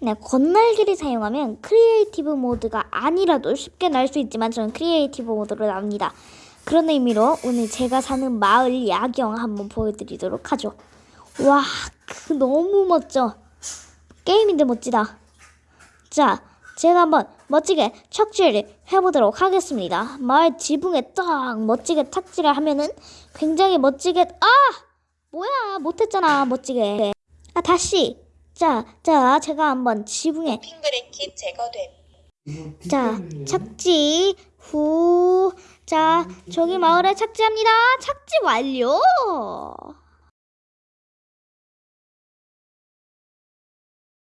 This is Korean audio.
네, 겉날개를 사용하면 creative 모드가 아니라도 쉽게 날 수 있지만 저는 creative 모드로 납니다. 그런 의미로 오늘 제가 사는 마을 야경 한번 보여드리도록 하죠. 와, 그 너무 멋져. 게임인데 멋지다. 자, 제가 한번 멋지게 착지를 해보도록 하겠습니다. 마을 지붕에 딱 멋지게 착지를 하면은 굉장히 멋지게 아 뭐야 못했잖아 멋지게 아 다시 자, 자 제가 한번 지붕에 핑그레킷 제거됨. 자 착지 후 자 저기 마을에 착지합니다 착지 완료